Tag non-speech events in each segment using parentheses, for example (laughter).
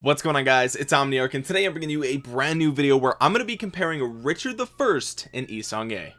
What's going on guys? It's Omniarch and today I'm bringing you a brand new video where I'm going to be comparing Richard the First and Yi Seong-Gye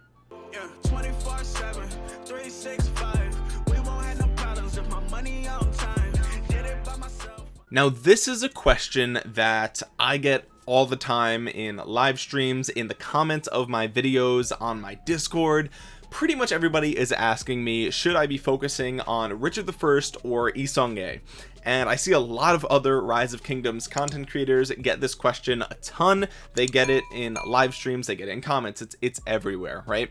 now this is a question that I get all the time in live streams in the comments of my videos on my discord. Pretty much everybody is asking me should I be focusing on Richard the First or Yi Seong-Gye and I see a lot of other rise of kingdoms content creators get this question a ton. They get it in live streams they get it in comments it's it's everywhere right?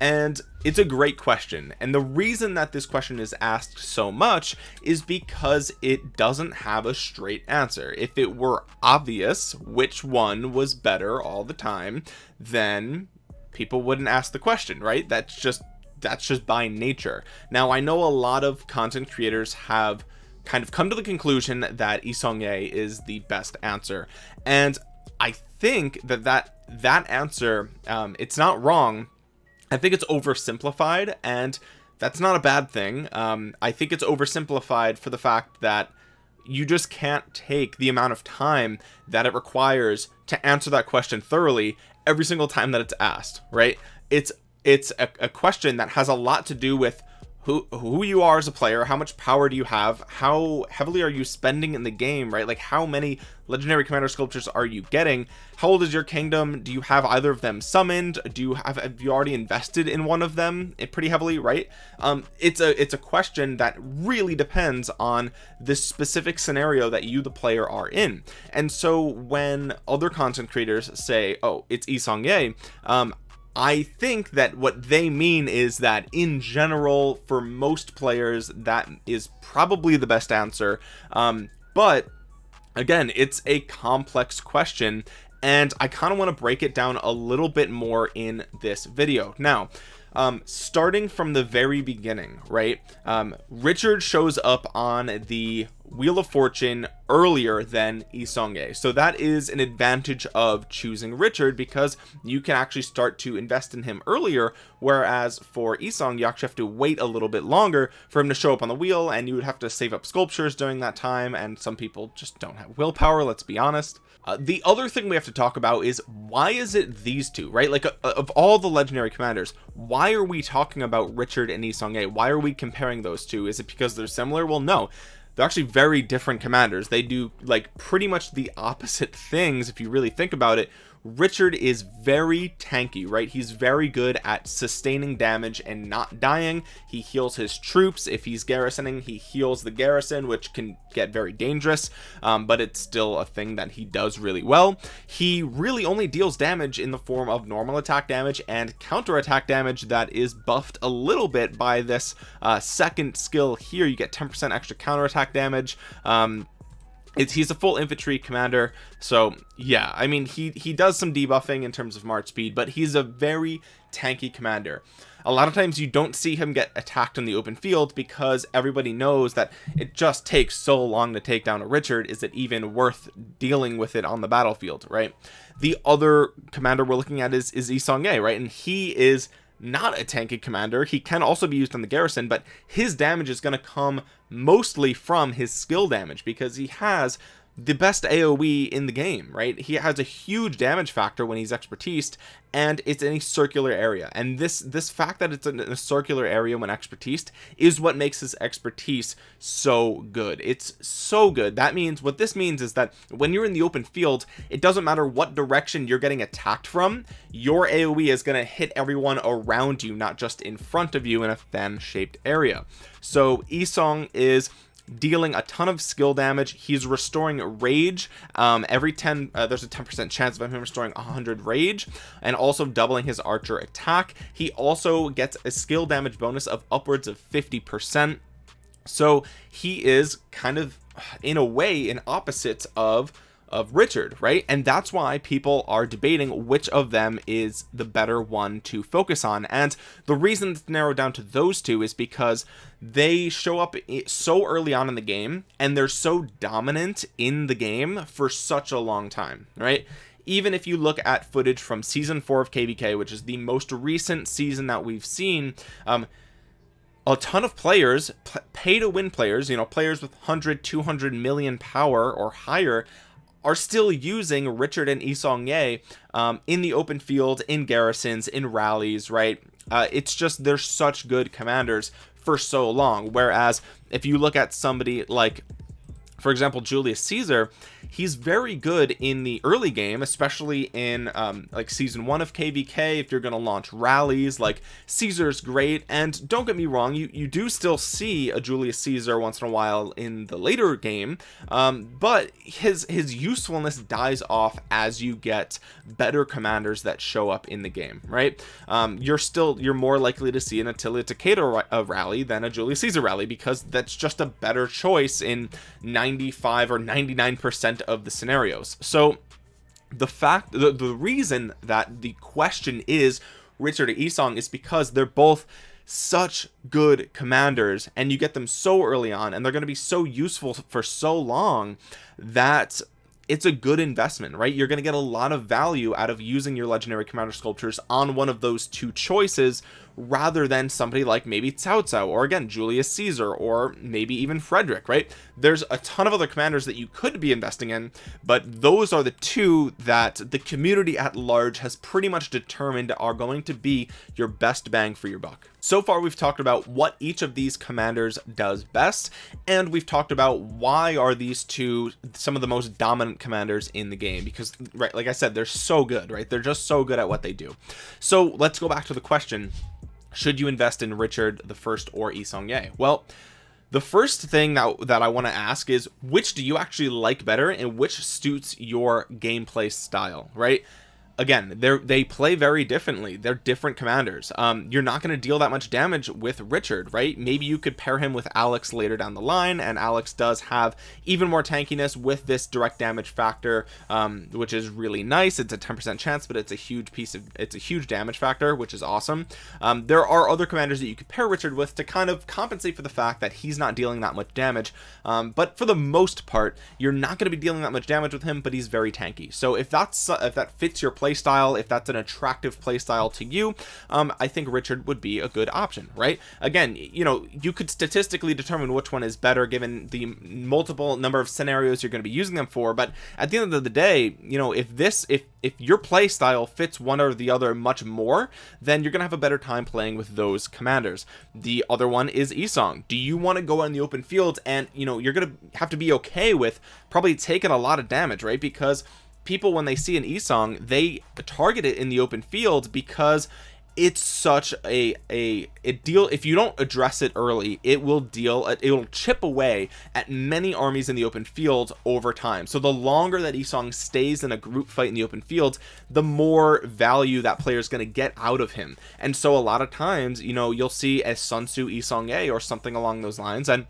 And it's a great question. And the reason that this question is asked so much is because it doesn't have a straight answer. If it were obvious which one was better all the time then people wouldn't ask the question right? That's just that's just by nature. Now I know a lot of content creators have kind of come to the conclusion that Yi Seong-Gye is the best answer. And I think that that that answer um, it's not wrong. I think it's oversimplified and that's not a bad thing. Um, I think it's oversimplified for the fact that you just can't take the amount of time that it requires to answer that question thoroughly every single time that it's asked right? It's it's a, a question that has a lot to do with who who you are as a player how much power do you have how heavily are you spending in the game right? Like how many legendary commander sculptures are you getting? How old is your kingdom? Do you have either of them summoned? Do you have have you already invested in one of them eh, pretty heavily right? Um it's a it's a question that really depends on this specific scenario that you the player are in. And so when other content creators say oh it's Yi Seong-Gye um I think that what they mean is that in general for most players that is probably the best answer. Um, but again it's a complex question and I kind of want to break it down a little bit more in this video. Now um, starting from the very beginning right? Um, Richard shows up on the Wheel of Fortune earlier than Yi Seong-Gye so that is an advantage of choosing Richard because you can actually start to invest in him earlier whereas for Yi Seong you actually have to wait a little bit longer for him to show up on the wheel and you would have to save up sculptures during that time and some people just don't have willpower let's be honest uh, the other thing we have to talk about is why is it these two right? Like uh, of all the legendary commanders why are we talking about Richard and Yi Seong-Gye why are we comparing those two? Is it because they're similar? Well no. They're actually very different commanders. They do like pretty much the opposite things if you really think about it Richard is very tanky right? He's very good at sustaining damage and not dying. He heals his troops. If he's garrisoning he heals the garrison which can get very dangerous um, but it's still a thing that he does really well. He really only deals damage in the form of normal attack damage and counter attack damage that is buffed a little bit by this uh, second skill here. You get 10% extra counter attack damage um, it's he's a full infantry commander so yeah I mean he he does some debuffing in terms of march speed but he's a very tanky commander. A lot of times you don't see him get attacked in the open field because everybody knows that it just takes so long to take down a Richard. Is it even worth dealing with it on the battlefield right? The other commander we're looking at is is Yi Seong-Gye right? And he is not a tanky commander. He can also be used on the garrison but his damage is going to come mostly from his skill damage because he has the best AoE in the game right? He has a huge damage factor when he's expertise and it's in a circular area. And this this fact that it's in a circular area when expertise is what makes his expertise so good. It's so good. That means what this means is that when you're in the open field it doesn't matter what direction you're getting attacked from your AoE is going to hit everyone around you not just in front of you in a fan shaped area. So Yi Seong is dealing a ton of skill damage. He's restoring rage um, every 10 uh, there's a 10 percent chance of him restoring 100 rage and also doubling his archer attack. He also gets a skill damage bonus of upwards of 50 percent. So he is kind of in a way an opposite of of Richard right? And that's why people are debating which of them is the better one to focus on. And the reason it's narrowed down to those two is because they show up so early on in the game and they're so dominant in the game for such a long time right? Even if you look at footage from season four of kvk which is the most recent season that we've seen um a ton of players pay to win players you know players with 100 200 million power or higher are still using Richard and Yi Seong-gye um, in the open field in garrisons in rallies right? Uh, it's just they're such good commanders for so long. Whereas if you look at somebody like for example Julius Caesar he's very good in the early game especially in um, like season one of kvk if you're going to launch rallies like caesar's great and don't get me wrong you you do still see a julius caesar once in a while in the later game um, but his his usefulness dies off as you get better commanders that show up in the game right? Um, you're still you're more likely to see an attila Takeda rally than a julius caesar rally because that's just a better choice in 95 or 99 percent of the scenarios. So the fact the, the reason that the question is Richard Seong is because they're both such good commanders and you get them so early on and they're going to be so useful for so long that it's a good investment right? You're going to get a lot of value out of using your legendary commander sculptures on one of those two choices rather than somebody like maybe Cao Cao or again Julius Caesar or maybe even Frederick right there's a ton of other commanders that you could be investing in but those are the two that the community at large has pretty much determined are going to be your best bang for your buck. So far we've talked about what each of these commanders does best and we've talked about why are these two some of the most dominant commanders in the game because right like I said they're so good right? They're just so good at what they do. So let's go back to the question should you invest in Richard the first or Yi Seong-gye well the first thing that, that I want to ask is which do you actually like better and which suits your gameplay style right again they're they play very differently. They're different commanders. Um you're not going to deal that much damage with richard right? Maybe you could pair him with alex later down the line and alex does have even more tankiness with this direct damage factor um which is really nice. It's a 10 percent chance but it's a huge piece of it's a huge damage factor which is awesome. Um there are other commanders that you could pair richard with to kind of compensate for the fact that he's not dealing that much damage. Um but for the most part you're not going to be dealing that much damage with him but he's very tanky. So if that's if that fits your playstyle if that's an attractive playstyle to you um i think richard would be a good option right? Again you know you could statistically determine which one is better given the multiple number of scenarios you're going to be using them for but at the end of the day you know if this if if your play style fits one or the other much more then you're gonna have a better time playing with those commanders. The other one is Yi Seong do you want to go in the open field and you know you're gonna have to be okay with probably taking a lot of damage right? Because people when they see an Yi Seong they target it in the open field because it's such a a it deal if you don't address it early it will deal it will chip away at many armies in the open field over time. So the longer that Yi Seong stays in a group fight in the open field the more value that player is going to get out of him. And so a lot of times you know you'll see a Sun Tzu Yi Seong-gye or something along those lines and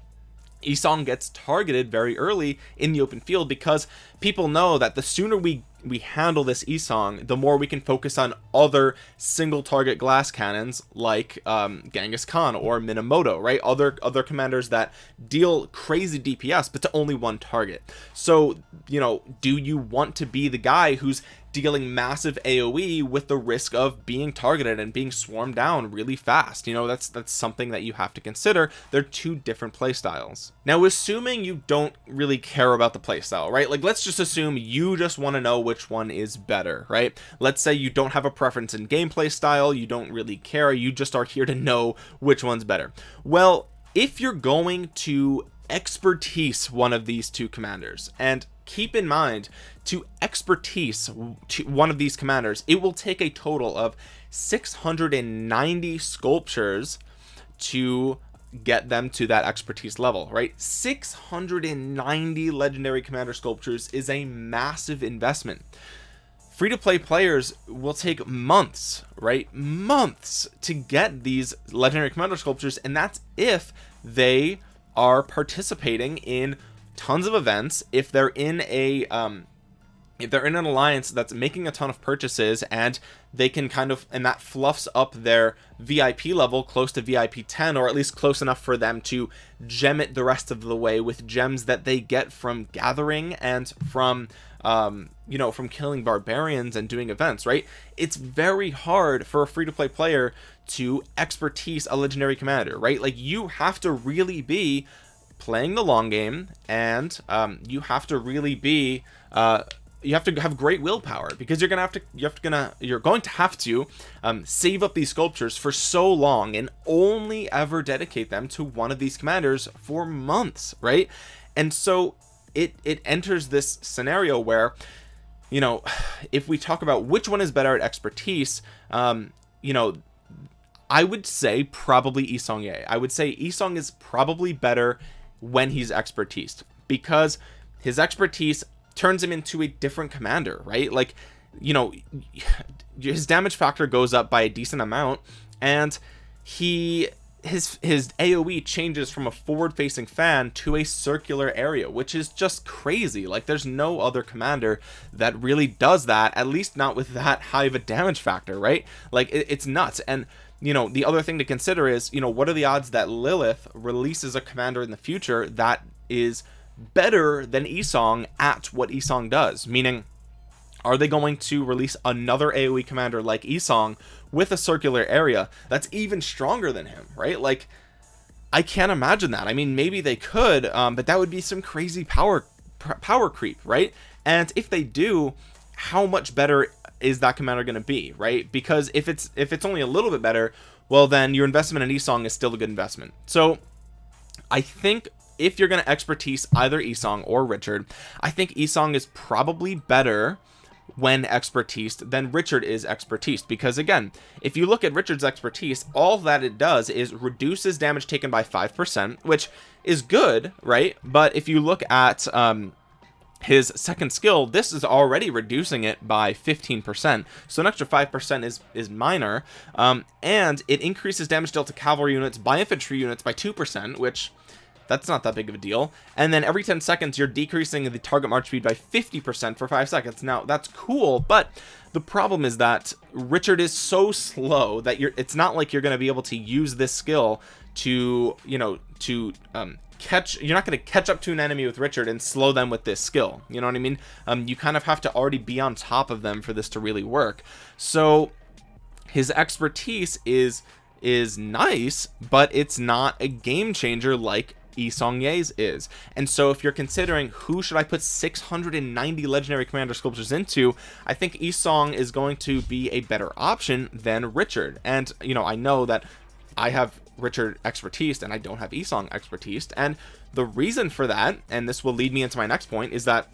Yi Seong gets targeted very early in the open field because people know that the sooner we we handle this Yi Seong, the more we can focus on other single target glass cannons like um, Genghis Khan or Minamoto right? Other other commanders that deal crazy DPS but to only one target. So you know do you want to be the guy who's dealing massive AoE with the risk of being targeted and being swarmed down really fast. You know that's that's something that you have to consider. They're two different play styles. Now assuming you don't really care about the playstyle right? Like let's just assume you just want to know which one is better right? Let's say you don't have a preference in gameplay style you don't really care you just are here to know which one's better. Well if you're going to expertise one of these two commanders and keep in mind to expertise to one of these commanders it will take a total of 690 sculptures to get them to that expertise level right? 690 legendary commander sculptures is a massive investment. Free to play players will take months right? Months to get these legendary commander sculptures and that's if they are participating in tons of events. If they're in a um if they're in an alliance that's making a ton of purchases and they can kind of and that fluffs up their VIP level close to VIP 10 or at least close enough for them to gem it the rest of the way with gems that they get from gathering and from um you know from killing barbarians and doing events right? It's very hard for a free-to-play player to expertise a legendary commander right? Like you have to really be playing the long game and um, you have to really be uh, you have to have great willpower because you're gonna have to you have to gonna you're going to have to um, save up these sculptures for so long and only ever dedicate them to one of these commanders for months right and so it it enters this scenario where you know if we talk about which one is better at expertise um you know I would say probably Yi Seong-gye. I would say Yi Seong is probably better when he's expertise because his expertise turns him into a different commander right? Like you know his damage factor goes up by a decent amount and he his his aoe changes from a forward facing fan to a circular area which is just crazy. Like there's no other commander that really does that at least not with that high of a damage factor right? Like it, it's nuts. And you know the other thing to consider is you know what are the odds that lilith releases a commander in the future that is better than Yi Seong at what Yi Seong does? Meaning are they going to release another AoE commander like Yi Seong with a circular area that's even stronger than him right? Like I can't imagine that. I mean maybe they could um, but that would be some crazy power power creep right? And if they do how much better is that commander going to be right? Because if it's if it's only a little bit better well then your investment in Yi Seong is still a good investment. So I think if you're going to expertise either Yi Seong or Richard I think Yi Seong is probably better when expertise than Richard is expertise. Because again if you look at Richard's expertise all that it does is reduces damage taken by 5% which is good right? But if you look at um his second skill this is already reducing it by 15% so an extra 5% is is minor. Um, and it increases damage dealt to cavalry units by infantry units by 2% which that's not that big of a deal. And then every 10 seconds you're decreasing the target march speed by 50 percent for five seconds. Now that's cool but the problem is that richard is so slow that you're it's not like you're going to be able to use this skill to you know to um catch you're not going to catch up to an enemy with richard and slow them with this skill. You know what i mean? Um you kind of have to already be on top of them for this to really work. So his expertise is is nice but it's not a game changer like Yi Seong-gye's is. And so if you're considering who should I put 690 legendary commander sculptures into I think Yi Seong is going to be a better option than Richard. And you know I know that I have Richard expertise and I don't have Yi Seong expertise. And the reason for that and this will lead me into my next point is that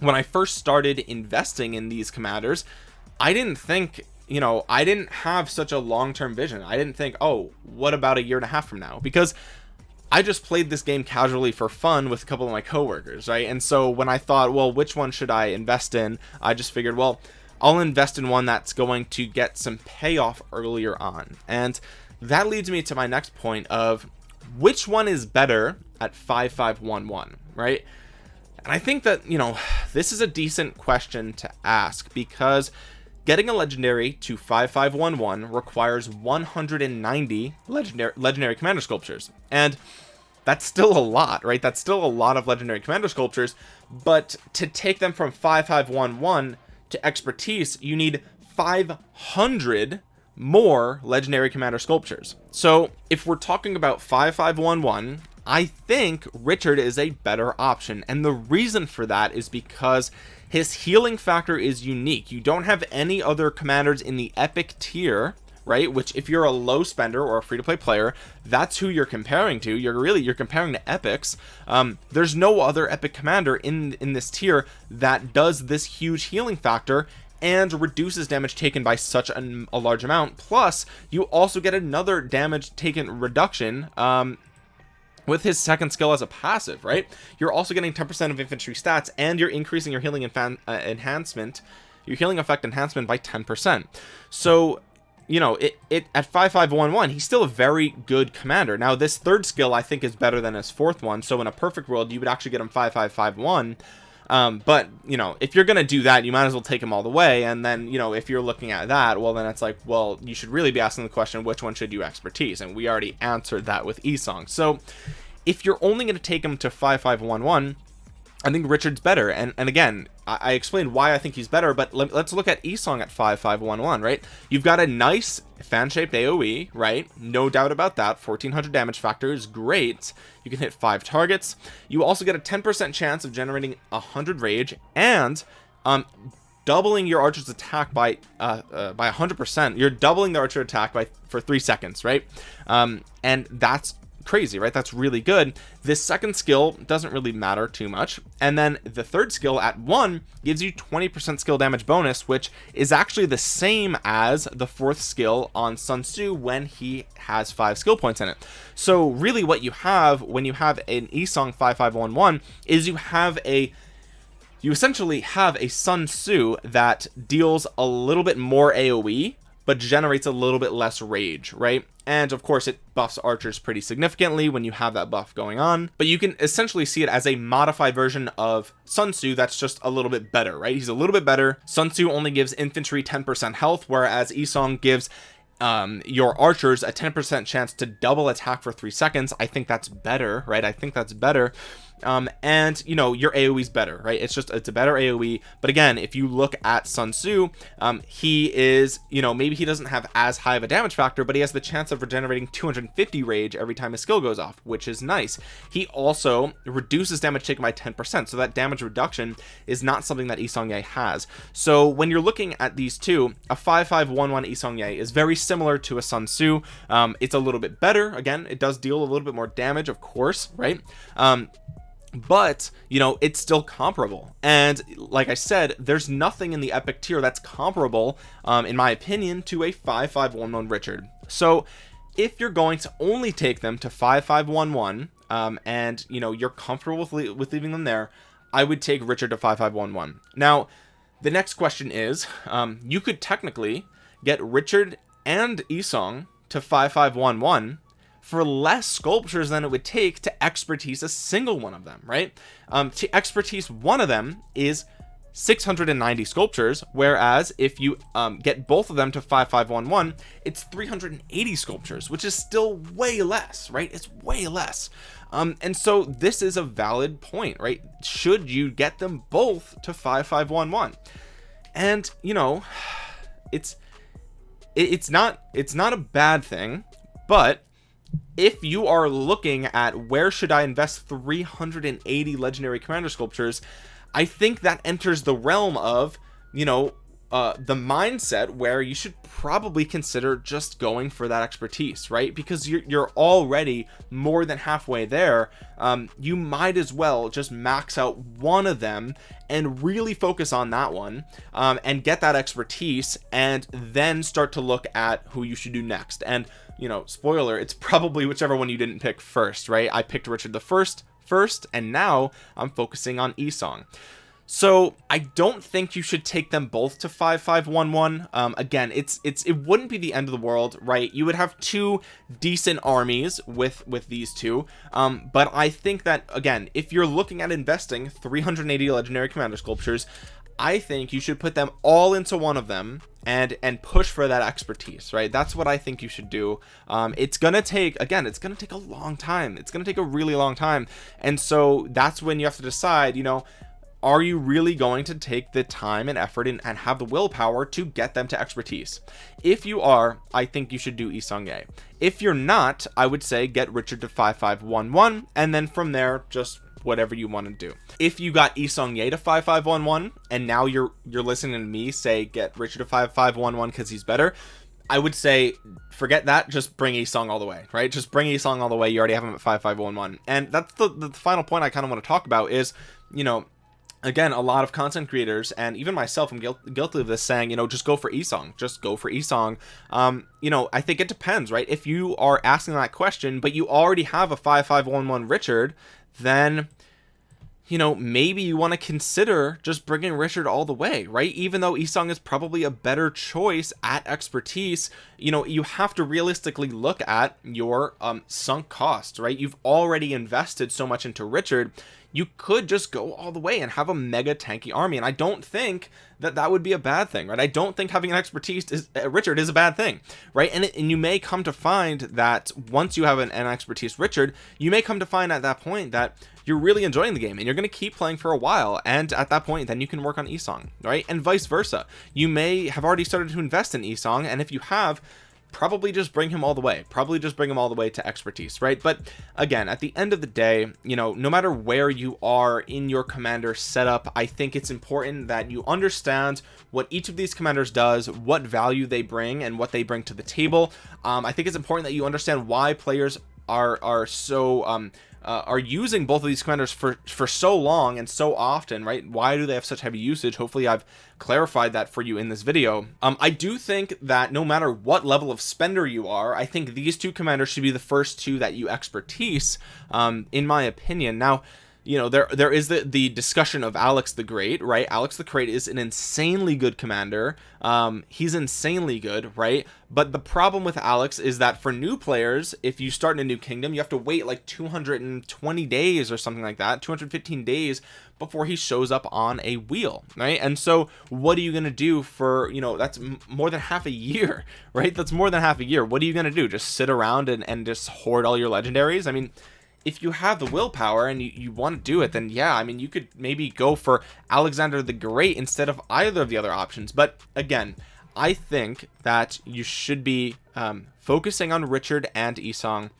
when I first started investing in these commanders I didn't think you know I didn't have such a long-term vision. I didn't think oh what about a year and a half from now? Because I just played this game casually for fun with a couple of my coworkers, right? And so when I thought, well, which one should I invest in? I just figured, well, I'll invest in one that's going to get some payoff earlier on. And that leads me to my next point of which one is better at 5511, right? And I think that, you know, this is a decent question to ask because getting a legendary to 5511 requires 190 legendary legendary commander sculptures. And that's still a lot right? That's still a lot of legendary commander sculptures but to take them from 5511 to expertise you need 500 more legendary commander sculptures. So if we're talking about 5511 I think Richard is a better option and the reason for that is because his healing factor is unique. You don't have any other commanders in the epic tier right? Which if you're a low spender or a free-to-play player that's who you're comparing to. You're really you're comparing to epics. Um, there's no other epic commander in in this tier that does this huge healing factor and reduces damage taken by such a, a large amount. Plus you also get another damage taken reduction um, with his second skill as a passive right? You're also getting 10% of infantry stats and you're increasing your healing uh, enhancement your healing effect enhancement by 10% so you know it, it at 5511 he's still a very good commander. Now this third skill I think is better than his fourth one. So in a perfect world you would actually get him 5551 um but you know if you're gonna do that you might as well take him all the way. And then you know if you're looking at that well then it's like well you should really be asking the question which one should you expertise? And we already answered that with Yi Seong so if you're only going to take him to 5511 I think Richard's better. And and again I, I explained why I think he's better but let, us look at Yi Seong at 5511 right? You've got a nice fan-shaped AoE right? No doubt about that. 1400 damage factor is great. You can hit five targets. You also get a 10% chance of generating 100 rage and um doubling your archer's attack by uh, uh by 100 percent. You're doubling the archer attack by for three seconds right? Um and that's crazy right? That's really good. This second skill doesn't really matter too much. And then the third skill at one gives you 20 percent skill damage bonus which is actually the same as the fourth skill on sun tzu when he has five skill points in it. So really what you have when you have an Yi Seong 5511 is you have a you essentially have a sun tzu that deals a little bit more aoe but generates a little bit less rage right and of course it buffs archers pretty significantly when you have that buff going on. But you can essentially see it as a modified version of Sun Tzu that's just a little bit better right? He's a little bit better. Sun Tzu only gives infantry 10% health whereas Yi Seong gives um your archers a 10% chance to double attack for three seconds. I think that's better right? I think that's better um and you know your aoe is better right? It's just it's a better aoe but again if you look at sun tzu um he is you know maybe he doesn't have as high of a damage factor but he has the chance of regenerating 250 rage every time his skill goes off which is nice. He also reduces damage taken by 10 percent. So that damage reduction is not something that Yi Seong-gye has. So when you're looking at these two a 5511 Yi Seong-gye is very similar to a Sun Tzu. Um, it's a little bit better. Again it does deal a little bit more damage of course right? Um, but you know it's still comparable. And like I said there's nothing in the epic tier that's comparable um, in my opinion to a 5511 Richard. So if you're going to only take them to 5511 um, and you know you're comfortable with, le with leaving them there I would take Richard to 5511 now the next question is um, you could technically get Richard and Yi Seong to 5511 for less sculptures than it would take to expertise a single one of them right? Um to expertise one of them is 690 sculptures whereas if you um, get both of them to 5511 it's 380 sculptures which is still way less right? It's way less. Um, and so this is a valid point right? Should you get them both to 5511 and you know (sighs) it's it, it's not it's not a bad thing but if you are looking at where should I invest 380 legendary commander sculptures I think that enters the realm of you know uh, the mindset where you should probably consider just going for that expertise right? Because you're, you're already more than halfway there. Um, you might as well just max out one of them and really focus on that one um, and get that expertise and then start to look at who you should do next. And you know spoiler it's probably whichever one you didn't pick first right? I picked Richard the first first and now I'm focusing on Yi Seong. So I don't think you should take them both to 5511 um again it's it's it wouldn't be the end of the world right? You would have two decent armies with with these two. Um but I think that again if you're looking at investing 380 legendary commander sculptures I think you should put them all into one of them and and push for that expertise right? That's what I think you should do. Um, it's gonna take again it's gonna take a long time. It's gonna take a really long time. And so that's when you have to decide you know are you really going to take the time and effort and, and have the willpower to get them to expertise? If you are I think you should do Yi Seong-gye. If you're not I would say get Richard to 5511 and then from there just whatever you want to do. If you got Yi Seong-gye to 5511 and now you're you're listening to me say get Richard to 5511 because he's better I would say forget that just bring Yi Seong all the way right? Just bring Yi Seong all the way you already have him at 5511 and that's the, the final point I kind of want to talk about is you know again a lot of content creators and even myself i'm guilty of this saying you know just go for Yi Seong just go for Yi Seong um you know i think it depends right? If you are asking that question but you already have a 5511 richard then you know maybe you want to consider just bringing richard all the way right? Even though Yi Seong is probably a better choice at expertise you know you have to realistically look at your um sunk cost right? You've already invested so much into richard you could just go all the way and have a mega tanky army and I don't think that that would be a bad thing right? I don't think having an expertise is uh, Richard is a bad thing right? And, it, and you may come to find that once you have an, an expertise Richard you may come to find at that point that you're really enjoying the game and you're going to keep playing for a while and at that point then you can work on Yi Seong right? And vice versa. You may have already started to invest in Yi Seong and if you have probably just bring him all the way. Probably just bring him all the way to expertise right? But again at the end of the day you know no matter where you are in your commander setup I think it's important that you understand what each of these commanders does what value they bring and what they bring to the table. Um, I think it's important that you understand why players are are so um uh, are using both of these commanders for for so long and so often right? Why do they have such heavy usage? Hopefully I've clarified that for you in this video. Um I do think that no matter what level of spender you are I think these two commanders should be the first two that you expertise um in my opinion. Now you know there there is the the discussion of Alex the Great right? Alex the Great is an insanely good commander. Um he's insanely good right? But the problem with Alex is that for new players if you start in a new kingdom you have to wait like 220 days or something like that 215 days before he shows up on a wheel right? And so what are you going to do for you know that's more than half a year (laughs) right? That's more than half a year. What are you going to do? Just sit around and, and just hoard all your legendaries? I mean if you have the willpower and you, you want to do it then yeah I mean you could maybe go for Alexander the Great instead of either of the other options. But again I think that you should be um, focusing on Richard and Yi Seong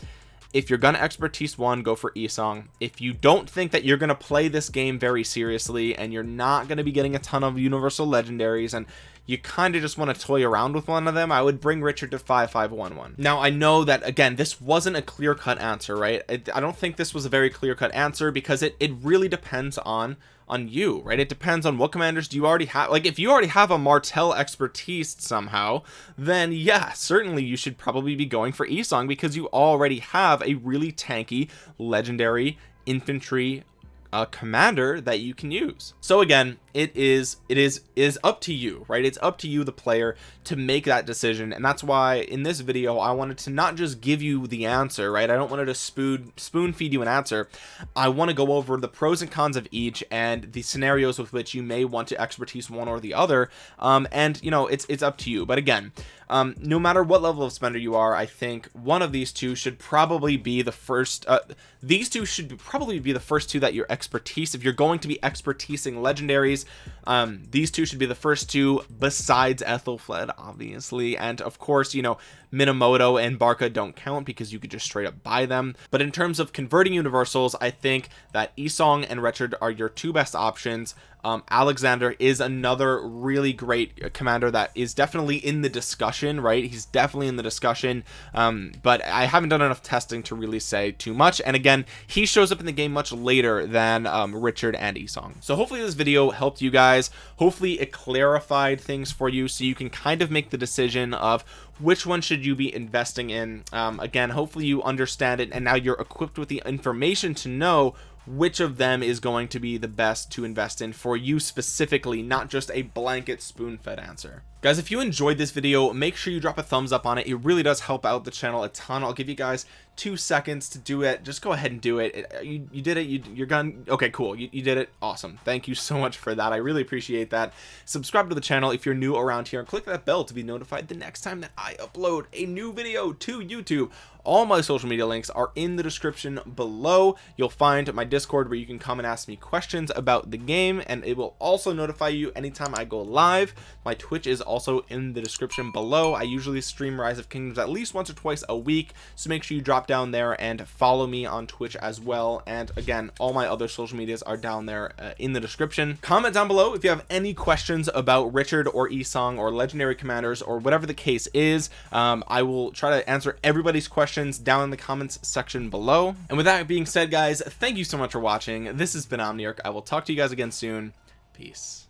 if you're gonna expertise one go for Yi Seong if you don't think that you're gonna play this game very seriously and you're not gonna be getting a ton of universal legendaries and you kind of just want to toy around with one of them I would bring Richard to 5511 now I know that again this wasn't a clear-cut answer right? I, I don't think this was a very clear-cut answer because it, it really depends on on you right? It depends on what commanders do you already have like if you already have a martel expertise somehow then yeah certainly you should probably be going for Yi Seong because you already have a really tanky legendary infantry uh, commander that you can use. So again it is it is is up to you right? It's up to you the player to make that decision. And that's why in this video I wanted to not just give you the answer right? I don't want to spoon spoon feed you an answer. I want to go over the pros and cons of each and the scenarios with which you may want to expertise one or the other. Um and you know it's it's up to you. But again um no matter what level of spender you are I think one of these two should probably be the first uh, these two should probably be the first two that your expertise if you're going to be expertising legendaries um these two should be the first two besides Aethelflaed obviously. And of course you know Minamoto and Barca don't count because you could just straight up buy them. But in terms of converting universals I think that Yi Seong and Richard are your two best options. Um, Alexander is another really great commander that is definitely in the discussion right? He's definitely in the discussion. Um, but I haven't done enough testing to really say too much. And again he shows up in the game much later than um, Richard and Yi Seong. so hopefully this video helped you guys. Hopefully it clarified things for you so you can kind of make the decision of which one should you be investing in? Um, again hopefully you understand it and now you're equipped with the information to know which of them is going to be the best to invest in for you specifically not just a blanket spoon-fed answer. Guys if you enjoyed this video make sure you drop a thumbs up on it. It really does help out the channel a ton. I'll give you guys two seconds to do it. Just go ahead and do it, it uh, you, you did it. You, you're gone okay cool. You, you did it. Awesome. Thank you so much for that. I really appreciate that. Subscribe to the channel if you're new around here. And click that bell to be notified the next time that I upload a new video to YouTube all my social media links are in the description below. You'll find my discord where you can come and ask me questions about the game and it will also notify you anytime I go live. My twitch is also in the description below. I usually stream rise of kingdoms at least once or twice a week so make sure you drop down there and follow me on twitch as well. And again all my other social medias are down there uh, in the description. Comment down below if you have any questions about richard or Yi Seong or legendary commanders or whatever the case is. Um, i will try to answer everybody's questions down in the comments section below. And with that being said guys thank you so much for watching. This has been omniarch. I will talk to you guys again soon. Peace